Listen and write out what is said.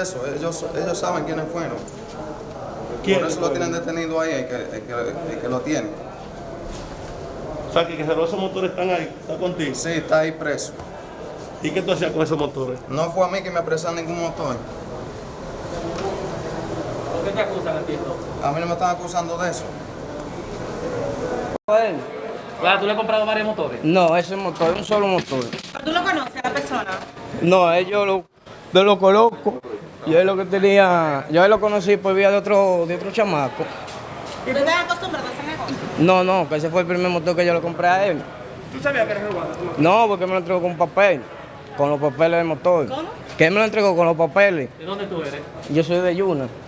ellos, ellos saben quiénes fueron. ¿Quién Por eso lo tienen detenido ahí, el que, el que, el que lo tiene. O sea, que, que esos motores están ahí, está contigo. Sí, está ahí preso. ¿Y qué tú hacías con esos motores? No fue a mí que me apresaron ningún motor. ¿Por qué te acusan a ti entonces? A mí no me están acusando de eso. Bueno, Claro, tú le has comprado varios motores. No, ese motor, un solo motor. ¿Tú lo conoces a la persona? No, ellos lo, yo lo coloco. Yo es lo que tenía, yo lo conocí por vía de otro, de otro chamaco. ¿Tú estás acostumbrado a ese negocio? No, no, que ese fue el primer motor que yo le compré a él. ¿Tú sabías que eres robado? No, porque me lo entregó con papel, con los papeles del motor. ¿Cómo? Que él me lo entregó con los papeles. ¿De dónde tú eres? Yo soy de Yuna.